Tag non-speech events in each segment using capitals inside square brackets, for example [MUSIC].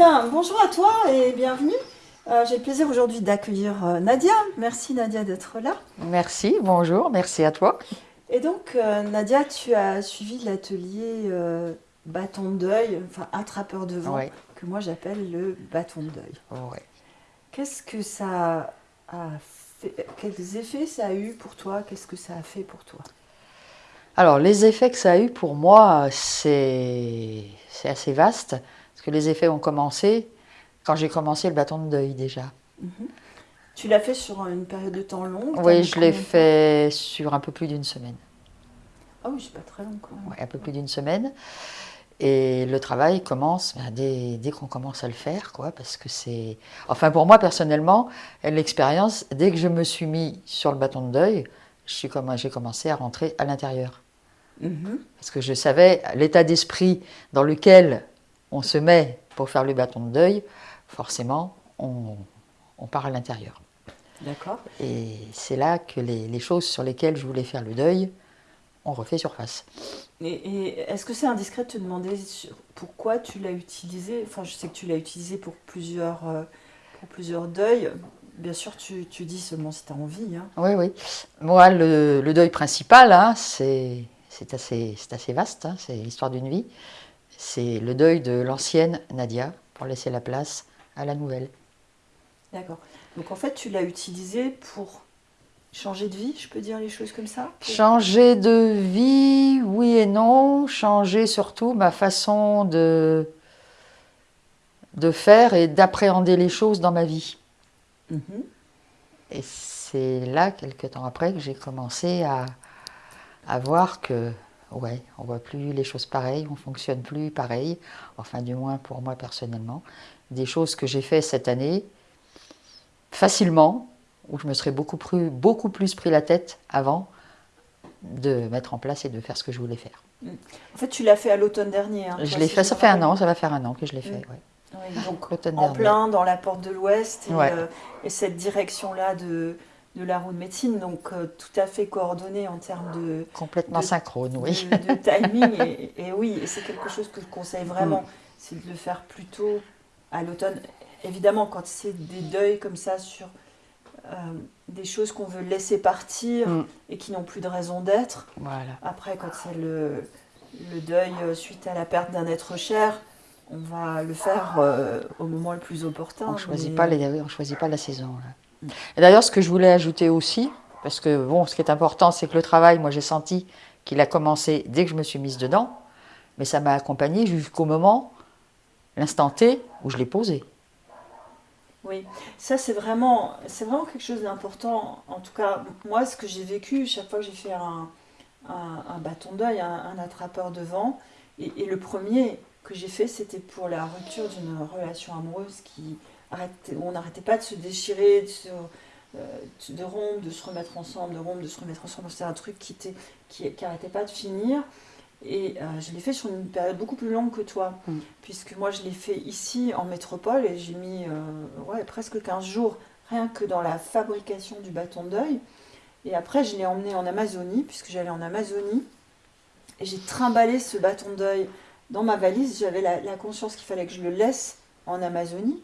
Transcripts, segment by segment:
bien, bonjour à toi et bienvenue. Euh, J'ai le plaisir aujourd'hui d'accueillir euh, Nadia. Merci Nadia d'être là. Merci, bonjour, merci à toi. Et donc euh, Nadia, tu as suivi l'atelier bâton de deuil, enfin attrapeur de vent, Ouais. que moi j'appelle le bâton de deuil. Ouais. Qu'est-ce que ça a fait Quels effets ça a eu pour toi? Qu'est-ce que ça a fait pour toi? Alors, les effets que ça a eu pour moi, c'est c'est assez vaste, parce que les effets ont commencé quand j'ai commencé le bâton de deuil déjà. Tu l'as fait sur une période de temps longue Oui, je l'ai fait sur un peu plus d'une semaine. Ah oui, c'est pas très long quand même. Ouais, un peu plus d'une semaine. Et le travail commence ben, dès, dès qu'on commence à le faire, quoi, parce que c'est... Enfin, pour moi, personnellement, l'expérience, dès que je me suis mis sur le bâton de deuil, j'ai commencé à rentrer à l'intérieur. Mhm. Parce que je savais l'état d'esprit dans lequel on se met pour faire le bâton de deuil, forcément, on, on part à l'intérieur. D'accord. Et c'est là que les, les choses sur lesquelles je voulais faire le deuil ont refait surface. Et, et est-ce que c'est indiscret de te demander sur- pourquoi tu l'as utilisé? Enfin, je sais que tu l'as utilisé pour plusieurs, euh, pour plusieurs deuils. Bien sûr, tu, tu dis seulement si tu as envie. hein. Oui, oui. Moi, le, le deuil principal, hein, c'est c'est assez, c'est assez vaste, hein, c'est l'histoire d'une vie. C'est le deuil de l'ancienne Nadia pour laisser la place à la nouvelle. D'accord. Donc en fait, tu l'as utilisé pour changer de vie, je peux dire les choses comme ça? Pour- Changer de vie, oui et non. Changer surtout ma façon de, de faire et d'appréhender les choses dans ma vie. Mhm. Et c'est là, quelques temps après, que j'ai commencé à, à voir que, ouais, on voit plus les choses pareilles, on fonctionne plus pareil, enfin du moins pour moi personnellement. Des choses que j'ai fait cette année, facilement, où je me serais beaucoup plus, beaucoup plus pris la tête avant de mettre en place et de faire ce que je voulais faire. En fait, tu l'as fait à l'automne dernier. hein, je l'ai fait, ça fait un an, ça va faire un an que je l'ai fait. Mm. ouais. Oui, donc en dernier. plein dans la porte de l'Ouest et, Ouais. euh, et cette direction-là de, de la roue de médecine, donc euh, tout à fait coordonnée en termes de, Complètement de- synchrone, oui. de, de [LAUGHS] timing. Et, et oui, et c'est quelque chose que je conseille Mm. vraiment, c'est de le faire plutôt à l'automne. Évidemment, quand c'est des deuils comme ça sur euh, des choses qu'on veut laisser partir Mm. et qui n'ont plus de raison d'être. Voilà. Après, quand c'est le, le deuil euh, suite à la perte d'un être cher, on va le faire euh, au moment le plus opportun. On choisit mais- pas les, oui, on choisit pas la saison. là. D'ailleurs, ce que je voulais ajouter aussi, parce que bon, ce qui est important, c'est que le travail, moi, j'ai senti qu'il a commencé dès que je me suis mise dedans, mais ça m'a accompagné jusqu'au moment, l'instant T, où je l'ai posé. Oui, ça c'est vraiment, vraiment quelque chose d'important. En tout cas, moi, ce que j'ai vécu chaque fois que j'ai fait un, un, bâton d'œil, un, attrapeur de vent, et le premier que j'ai fait, c'était pour la rupture d'une relation amoureuse qui arrêtait, on n'arrêtait pas de se déchirer, de, se, euh, de rompre, de se remettre ensemble, de rompre, de se remettre ensemble. C'est un truc qui était, qui, qui arrêtait pas de finir. Et euh, je l'ai fait sur une période beaucoup plus longue que toi, Mm. puisque moi je l'ai fait ici en métropole et j'ai mis euh, ouais, presque 15 jours rien que dans la fabrication du bâton d'œil. Et après je l'ai emmené en Amazonie, puisque j'allais en Amazonie, et j'ai trimballé ce bâton d'œil dans ma valise. J'avais la, la conscience qu'il fallait que je le laisse en Amazonie.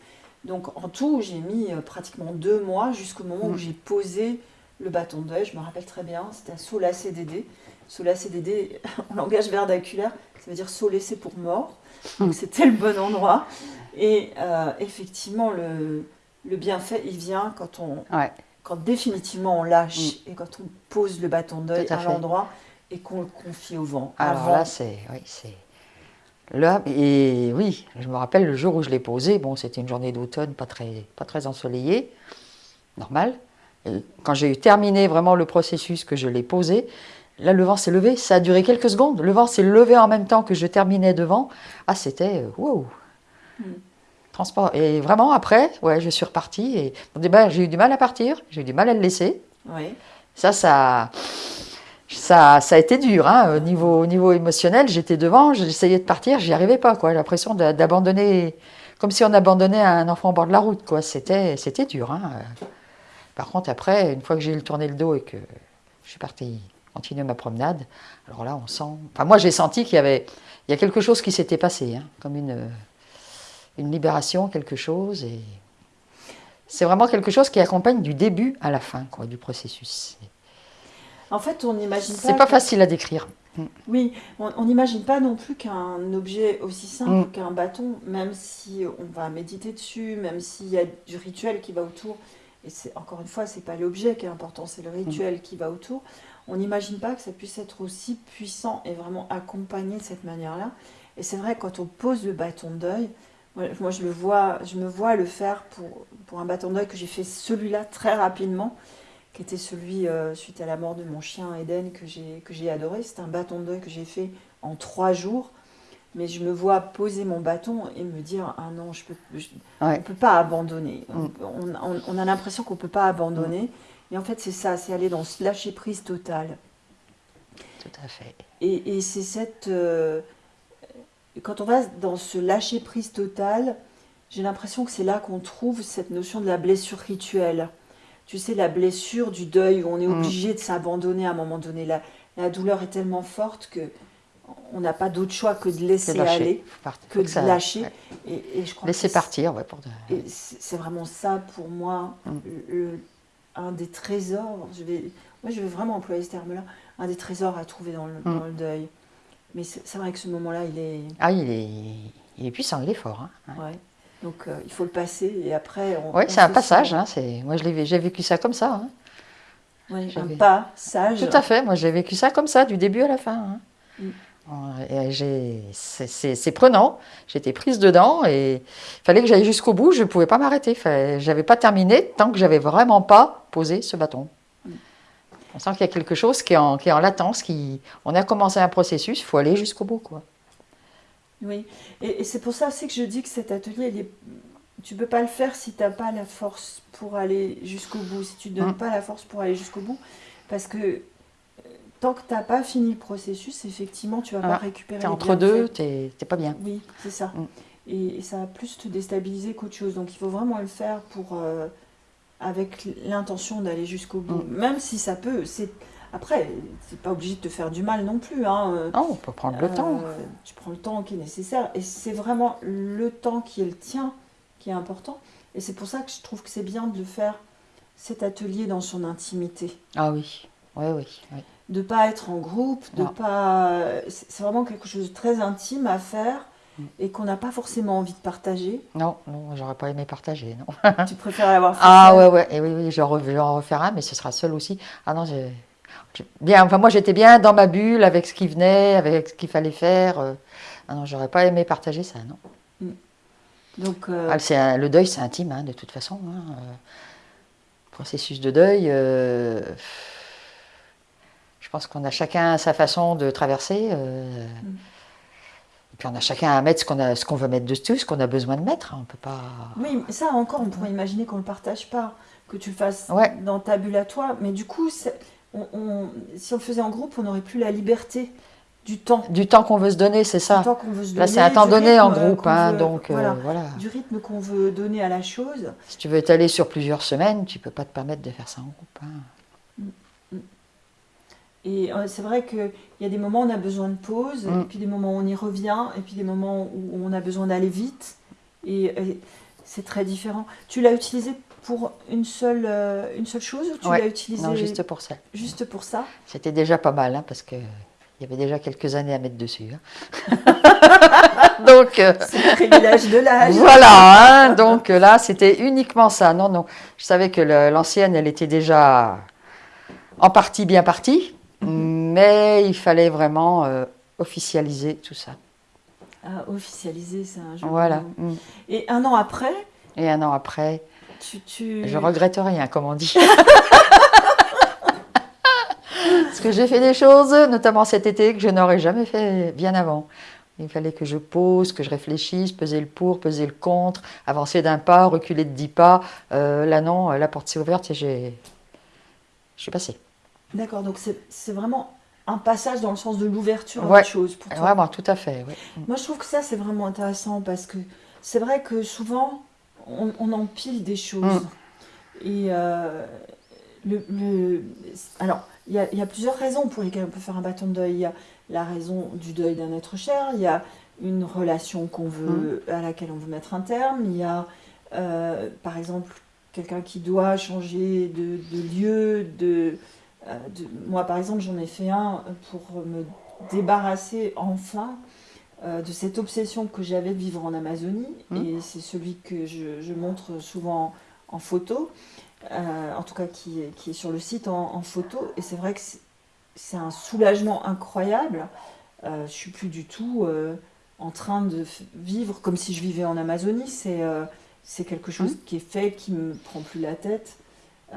Donc en tout, j'ai mis euh, pratiquement deux mois jusqu'au moment où Mm. j'ai posé le bâton d'œil. Je me rappelle très bien, c'était à Sola CDD. Sola CDD, [LAUGHS] en langage vernaculaire, ça veut dire saut laissé pour mort. Donc c'était le bon endroit. Et euh, effectivement, le, le bienfait, il vient quand on, Ouais. quand définitivement on lâche et quand on pose le bâton d'œil à à, l'endroit et qu'on le confie au vent. Alors Avant- là, c'est, oui, c'est là. Et oui, je me rappelle le jour où je l'ai posé. Bon, c'était une journée d'automne, pas très, pas très ensoleillée, normal. Et quand j'ai eu terminé vraiment le processus que je l'ai posé, là, le vent s'est levé. Ça a duré quelques secondes. Le vent s'est levé en même temps que je terminais devant. Ah, c'était euh, wow. Mm. Transport. Et vraiment, après, ouais, je suis repartie. Et début, j'ai eu du mal à partir. J'ai eu du mal à le laisser. Oui. Ça, ça, ça, a été dur. Hein. Au, niveau, au niveau émotionnel, j'étais devant, j'essayais de partir, j'y arrivais pas. J'ai l'impression d'a- d'abandonner, comme si on abandonnait un enfant au bord de la route. quoi. C'était dur. hein. Par contre, après, une fois que j'ai eu tourné le dos et que je suis partie continuer ma promenade, alors là, on sent. Enfin, moi, j'ai senti qu'il y avait quelque chose qui s'était passé, hein, comme une, libération, quelque chose. C'est vraiment quelque chose qui accompagne du début à la fin quoi, du processus. En fait, on n'imagine pas. C'est pas facile à décrire. Oui, on n'imagine pas non plus qu'un objet aussi simple Mm. qu'un bâton, même si on va méditer dessus, même s'il y a du rituel qui va autour, et c'est encore une fois, c'est pas l'objet qui est important, c'est le rituel qui va autour. On n'imagine pas que ça puisse être aussi puissant et vraiment accompagné de cette manière-là. Et c'est vrai, quand on pose le bâton de deuil, moi, je le vois, je me vois le faire pour, pour un bâton de deuil que j'ai fait celui-là très rapidement qui était celui euh, suite à la mort de mon chien Eden que j'ai adoré. C'est un bâton de deuil que j'ai fait en trois jours. Mais je me vois poser mon bâton et me dire ah non je peux je- Ouais. on peut pas abandonner. Mm. On, on- on a l'impression qu'on peut pas abandonner. Et en fait c'est ça, c'est aller dans ce lâcher prise total. Tout à fait. Et, et c'est cette. euh, quand on va dans ce lâcher prise total, j'ai l'impression que c'est là qu'on trouve cette notion de la blessure rituelle. Tu sais, la blessure du deuil où on est Mm. obligé de s'abandonner à un moment donné. La, la douleur est tellement forte que on n'a pas d'autre choix que de laisser aller, que de ça- lâcher. ouais. Et, et je crois Laisser partir, ouais, pour c'est vraiment ça pour moi, Mm. le- un des trésors. Je vais, moi, je vais vraiment employer ce terme-là, un des trésors à trouver dans le, Mm. dans le deuil. Mais c'est c'est vrai que ce moment-là, il est. Ah, il est, il est puissant, il est fort. hein. Ouais. Donc euh, il faut le passer et après. On, on c'est un passage. Hein, moi, je l'ai vé- j'ai vécu ça comme ça. hein. Ouais, un passage. Tout à fait. Moi, j'ai vécu ça comme ça, du début à la fin. hein. Mm. C'est prenant. J'étais prise dedans et il fallait que j'aille jusqu'au bout. Je ne pouvais pas m'arrêter. J'avais pas terminé tant que j'avais vraiment pas posé ce bâton. Mm. On sent qu'il y a quelque chose qui est en, qui est en latence. Qui... On a commencé un processus, il faut aller jusqu'au bout. Quoi. Oui, et, et c'est pour ça aussi que je dis que cet atelier, il est... tu peux pas le faire si tu n'as pas la force pour aller jusqu'au bout, si tu ne donnes Mm. pas la force pour aller jusqu'au bout. Parce que euh, tant que tu n'as pas fini le processus, effectivement, tu vas Ah, pas récupérer T'es les entre deux, t'es t'es pas bien. Oui, c'est ça. Mm. Et, et ça va plus te déstabiliser qu'autre chose. Donc il faut vraiment le faire pour, euh, avec l'intention d'aller jusqu'au bout. Mm. Même si ça peut. Après, c'est pas obligé de te faire du mal non plus. Hein. Non, on peut prendre le euh, temps. Tu prends le temps qui est nécessaire. Et c'est vraiment le temps qui est le tien qui est important. Et c'est pour ça que je trouve que c'est bien de le faire, cet atelier, dans son intimité. Ah oui, oui, oui. oui. De pas être en groupe, de Non. pas. C'est vraiment quelque chose de très intime à faire Mm. et qu'on n'a pas forcément envie de partager. Non, non, j'aurais pas aimé partager, non. tu préfères l'avoir fait [LAUGHS] Ah seul. ouais, ouais, et oui, oui, je vais en refaire un, mais ce sera seul aussi. Ah non, j'ai- bien, enfin moi j'étais bien dans ma bulle avec ce qui venait, avec ce qu'il fallait faire. euh. Ah non, j'aurais pas aimé partager ça, non. Donc, euh, Ah, un- le deuil, c'est intime, hein, de toute façon. hein, euh. Processus de deuil, euh, je pense qu'on a chacun sa façon de traverser. euh. Mm. Et puis on a chacun à mettre ce qu'on veut mettre dessus, ce qu'on a besoin de mettre. hein, On peut pas. oui, mais ça encore, on pourrait imaginer qu'on ne le partage pas, que tu le fasses Ouais. dans ta bulle à toi. Mais du coup, c'est- on- on- si on le faisait en groupe, on n'aurait plus la liberté du temps. Du temps qu'on veut se donner, c'est Du ça. temps qu'on veut se Là, c'est un temps donné en groupe, hein, veut- donc euh, voilà, du rythme qu'on veut donner à la chose. Si tu veux t'aller sur plusieurs semaines, tu peux pas te permettre de faire ça en groupe. hein. Et euh, c'est vrai qu'il y a des moments où on a besoin de pause, Mm. et puis des moments où on y revient, et puis des moments où on a besoin d'aller vite. Et, et c'est très différent. Tu l'as utilisé pour une seule, euh, une seule chose ou tu Ouais. l'as utilisé Non, juste pour ça. juste pour ça C'était déjà pas mal, hein, parce que il y avait déjà quelques années à mettre dessus. hein. [LAUGHS] donc euh, C'est le privilège de l'âge. voilà, hein, donc euh, là c'était uniquement ça. Non, non, je savais que l'ancienne, elle était déjà en partie bien partie, mais il fallait vraiment euh, officialiser tout ça. Ah, officialiser, c'est un jeu. Voilà. Mm. Et un an après, Et un an après, tu. tu... je regrette rien, comme on dit. [LAUGHS] Parce que j'ai fait des choses, notamment cet été, que je n'aurais jamais fait bien avant. Il fallait que je pose, que je réfléchisse, peser le pour, peser le contre, avancer d'un pas, reculer de dix pas. Euh, là, non, la porte s'est ouverte et j'ai... je suis passée. D'accord, donc c'est vraiment un passage dans le sens de l'ouverture à Ouais. autre chose pour toi. Vraiment, tout à fait. Moi, je trouve que ça, c'est vraiment intéressant parce que c'est vrai que souvent, on, on empile des choses. Mm. Et euh, le, le- alors, il y a, il y a plusieurs raisons pour lesquelles on peut faire un bâton de deuil. Il y a la raison du deuil d'un être cher, il y a une relation qu'on veut, à laquelle on veut mettre un terme. Il y a, euh, par exemple, quelqu'un qui doit changer de, de lieu. De, euh, de- moi, par exemple, j'en ai fait un pour me débarrasser enfin euh, de cette obsession que j'avais de vivre en Amazonie. Mm. Et c'est celui que je, je montre souvent en photo, euh, en tout cas qui, est- qui est sur le site en, en photo. Et c'est vrai que c'est un soulagement incroyable. Euh, je suis plus du tout euh, en train de vivre comme si je vivais en Amazonie. C'est quelque chose Mm. qui est fait, qui me prend plus la tête.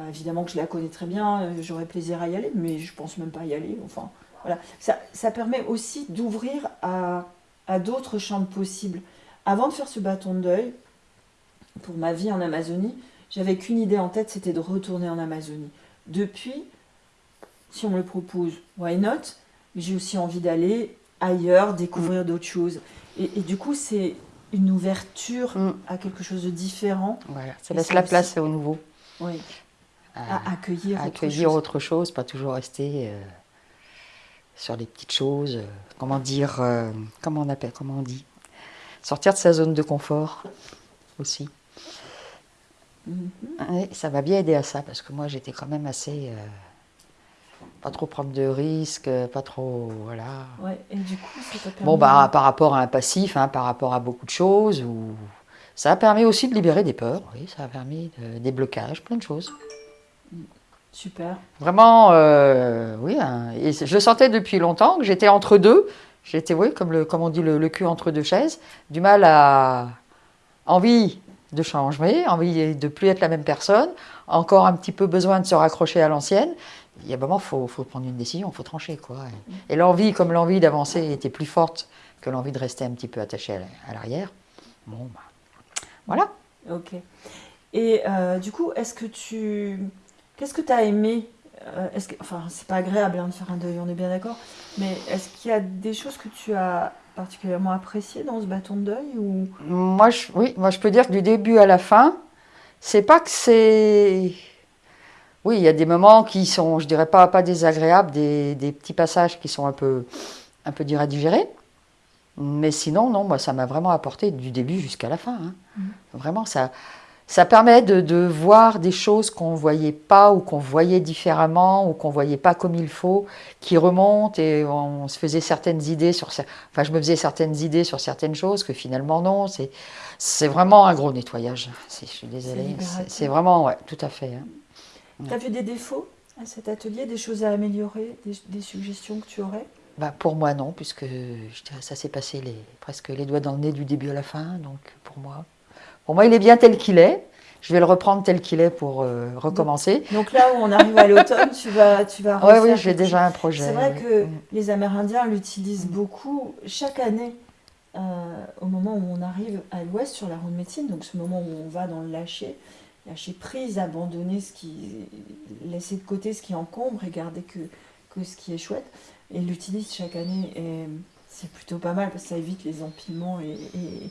Évidemment que je la connais très bien, j'aurais plaisir à y aller, mais je pense même pas y aller. Enfin, voilà. Ça, ça permet aussi d'ouvrir à, à d'autres champs possibles. Avant de faire ce bâton de deuil, pour ma vie en Amazonie, j'avais qu'une idée en tête, c'était de retourner en Amazonie. Depuis, si on me le propose, why not? Mais j'ai aussi envie d'aller ailleurs, découvrir d'autres choses. Et, et du coup, c'est une ouverture Mm. à quelque chose de différent. Voilà, ça laisse la aussi- place au nouveau. Oui. à- À accueillir, à autre chose. autre chose, pas toujours rester euh, sur les petites choses. euh, comment dire, euh, comment on appelle, comment on dit, sortir de sa zone de confort aussi. Mhm. Ça m'a bien aidé à ça parce que moi j'étais quand même assez, euh, pas trop prendre de risques, pas trop, voilà. Ouais, et du coup, ça t'a permis Bon bah par rapport à un passif, hein, par rapport à beaucoup de choses, ou ça a permis aussi de libérer des peurs. Oui, ça a permis de- des blocages, plein de choses. Super. Vraiment, euh, oui. hein, et je le sentais depuis longtemps que j'étais entre deux. J'étais, oui, comme, le, comme on dit, le, le cul entre deux chaises. Du mal à. Envie de changer, envie de plus être la même personne, encore un petit peu besoin de se raccrocher à l'ancienne. Il y a un moment, il faut, faut prendre une décision, il faut trancher. Quoi. Et l'envie, comme l'envie d'avancer était plus forte que l'envie de rester un petit peu attaché à l'arrière, bon, bah, voilà. Ok. Et euh, du coup, est-ce que tu. Qu'est-ce que tu as aimé euh, est-ce que... Enfin, c'est pas agréable hein, de faire un deuil, on est bien d'accord. Mais est-ce qu'il y a des choses que tu as particulièrement appréciées dans ce bâton de deuil ou... Moi, je, oui, moi, je peux dire que du début à la fin, c'est pas que c'est. Oui, il y a des moments qui sont, je dirais pas, pas désagréables, des, des petits passages qui sont un peu, un peu durs à digérer. Mais sinon, non, moi, ça m'a vraiment apporté du début jusqu'à la fin. hein. Mhm. Vraiment, ça, ça permet de, de voir des choses qu'on ne voyait pas ou qu'on voyait différemment ou qu'on ne voyait pas comme il faut, qui remontent et on se faisait certaines idées sur... Enfin, je me faisais certaines idées sur certaines choses que finalement, non. C'est, vraiment un gros nettoyage. Je suis désolée. C'est, vraiment, ouais, tout à fait. hein. Tu as vu des défauts à cet atelier, des choses à améliorer, des, des suggestions que tu aurais? Bah, pour moi, non, puisque je dirais ça s'est passé les, presque les doigts dans le nez du début à la fin. Donc, pour moi, pour moi, il est bien tel qu'il est. Je vais le reprendre tel qu'il est pour euh, recommencer. Donc là où on arrive à l'automne, tu vas, tu vas [LAUGHS] Oui, oui, j'ai déjà un projet. C'est vrai que Mm. les Amérindiens l'utilisent beaucoup chaque année euh, au moment où on arrive à l'ouest sur la route de médecine, donc ce moment où on va dans le lâcher, lâcher prise, abandonner ce qui, laisser de côté ce qui encombre et garder que, que ce qui est chouette. Et ils l'utilisent chaque année et c'est plutôt pas mal parce que ça évite les empilements et, et,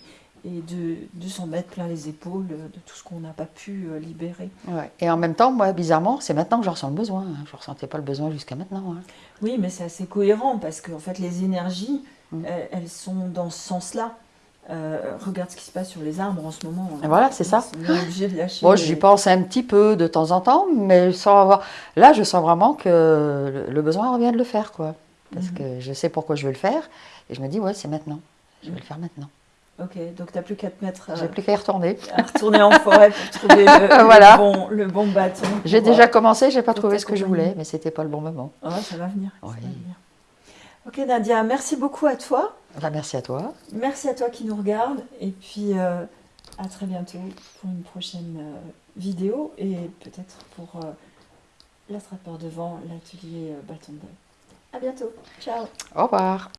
et de, de s'en mettre plein les épaules de tout ce qu'on n'a pas pu euh, libérer. Ouais. Et en même temps, moi, bizarrement, c'est maintenant que je ressens le besoin. hein. Je ne ressentais pas le besoin jusqu'à maintenant. hein. Oui, mais c'est assez cohérent parce qu'en fait, les énergies, Mm. elles, elles sont dans ce sens-là. Euh, regarde ce qui se passe sur les arbres en ce moment. Et voilà, c'est ça. De [GASPS] lâcher. Moi, les- j'y pense un petit peu de temps en temps, mais sans avoir. Là, je sens vraiment que le- besoin revient de le faire, quoi. Parce Mhm. que je sais pourquoi je veux le faire. Et je me dis, ouais, c'est maintenant. Je vais le faire maintenant. Ok, donc tu n'as plus qu'à te mettre euh, J'ai plus qu'à y retourner. à retourner en forêt pour trouver le, [LAUGHS] Voilà. le bon, le bon bâton. J'ai déjà euh, commencé, j'ai pas trouvé ce que je voulais, mais c'était pas le bon moment. ouais, ça va venir. ça Oui. va venir. Ok Nadia, merci beaucoup à toi. Bah, merci à toi. Merci à toi qui nous regarde. Et puis euh, à très bientôt pour une prochaine euh, vidéo et peut-être pour euh, l'attrapeur de vent, l'atelier euh, bâton de deuil. À bientôt. Ciao. Au revoir.